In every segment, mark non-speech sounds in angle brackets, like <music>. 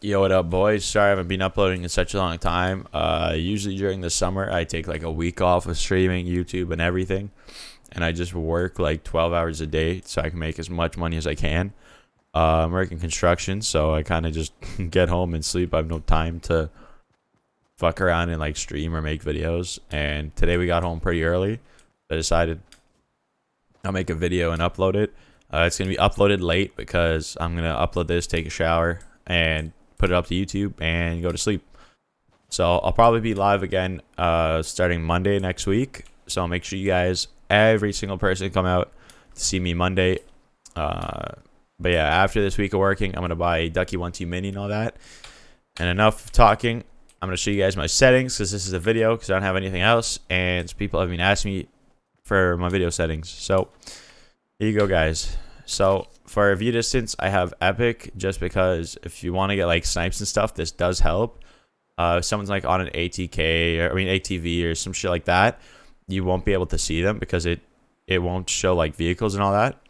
Yo, what up, boys? Sorry I haven't been uploading in such a long time. Uh, usually during the summer, I take like a week off of streaming, YouTube, and everything, and I just work like 12 hours a day so I can make as much money as I can. Uh, I'm working construction, so I kind of just <laughs> get home and sleep. I have no time to fuck around and like stream or make videos. And today we got home pretty early. I decided I'll make a video and upload it. Uh, it's gonna be uploaded late because I'm gonna upload this, take a shower, and put it up to YouTube, and go to sleep. So I'll probably be live again uh, starting Monday next week. So make sure you guys, every single person, come out to see me Monday. Uh, but yeah, after this week of working, I'm gonna buy a Ducky One Two Mini and all that. And enough talking. I'm gonna show you guys my settings because this is a video because I don't have anything else, and people have been asking me for my video settings. So here you go, guys. So for view distance, I have Epic just because if you want to get like snipes and stuff, this does help. Uh, someone's like on an ATK or I mean ATV or some shit like that, you won't be able to see them because it it won't show like vehicles and all that.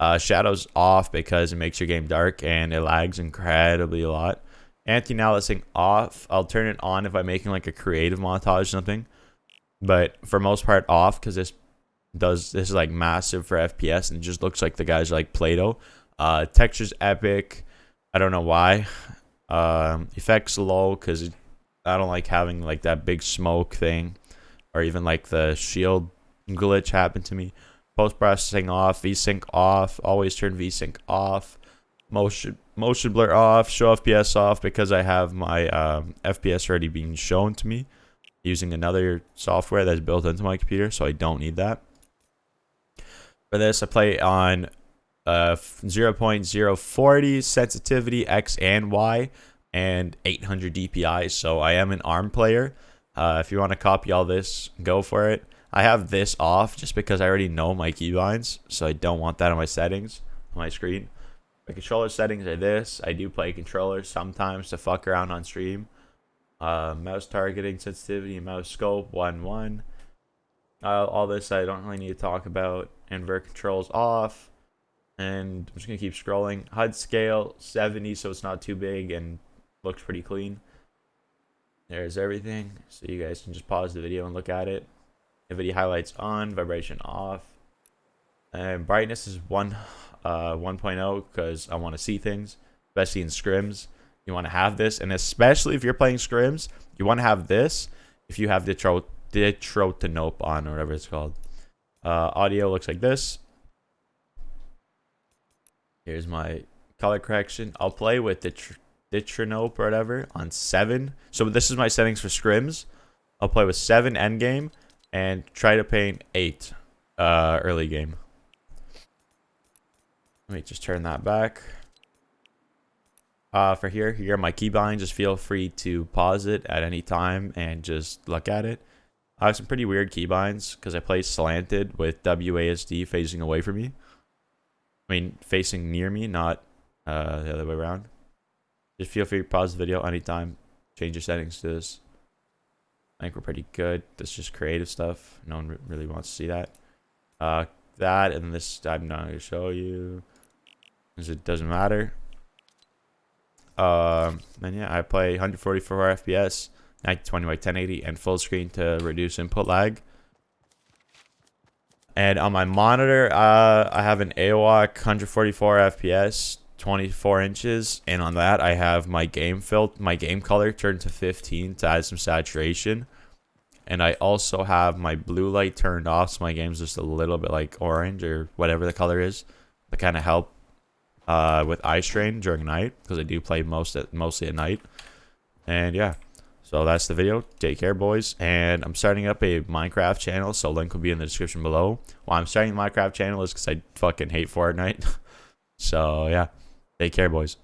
Uh, shadows off because it makes your game dark and it lags incredibly a lot. Anti-aliasing off. I'll turn it on if I'm making like a creative montage or something. But for most part off because this does this is like massive for FPS and just looks like the guys like Play-Doh. Uh, textures epic. I don't know why. Um, effects low because I don't like having like that big smoke thing, or even like the shield glitch happen to me. Post processing off, VSync off. Always turn VSync off. Motion motion blur off. Show FPS off because I have my um, FPS already being shown to me using another software that's built into my computer, so I don't need that. For this, I play on uh, 0.040 sensitivity X and Y and 800 DPI. So I am an ARM player. Uh, if you want to copy all this, go for it. I have this off just because I already know my keybinds, so I don't want that on my settings on my screen. My controller settings are this. I do play controllers sometimes to fuck around on stream. Uh, mouse targeting sensitivity, mouse scope, 1 1. Uh, all this I don't really need to talk about. Invert controls off. And I'm just going to keep scrolling. HUD scale 70 so it's not too big and looks pretty clean. There's everything. So you guys can just pause the video and look at it. NVIDIA highlights on, vibration off. And brightness is 1 uh, 1.0 because I want to see things, especially in scrims. You want to have this, and especially if you're playing scrims, you want to have this if you have the Ditrotonope on or whatever it's called. Uh, audio looks like this. Here's my color correction. I'll play with the Ditronope or whatever on 7. So this is my settings for scrims. I'll play with 7 end game and try to paint 8 uh, early game. Let me just turn that back. Uh, for here, here are my keybinds. Just feel free to pause it at any time and just look at it. I have some pretty weird keybinds because I play slanted with WASD facing away from me. I mean, facing near me, not uh, the other way around. Just feel free to pause the video anytime. Change your settings to this. I think we're pretty good. This is just creative stuff. No one really wants to see that. Uh, that and this I'm not going to show you because it doesn't matter. Um, and yeah, I play 144 FPS. 1920 by 1080 and full screen to reduce input lag. And on my monitor, uh, I have an AOC 144 FPS, 24 inches, and on that I have my game filter, my game color turned to 15 to add some saturation. And I also have my blue light turned off, so my game's just a little bit like orange or whatever the color is, to kind of help uh, with eye strain during night because I do play most at mostly at night. And yeah. So that's the video. Take care, boys. And I'm starting up a Minecraft channel, so link will be in the description below. Why I'm starting the Minecraft channel is because I fucking hate Fortnite. <laughs> so, yeah. Take care, boys.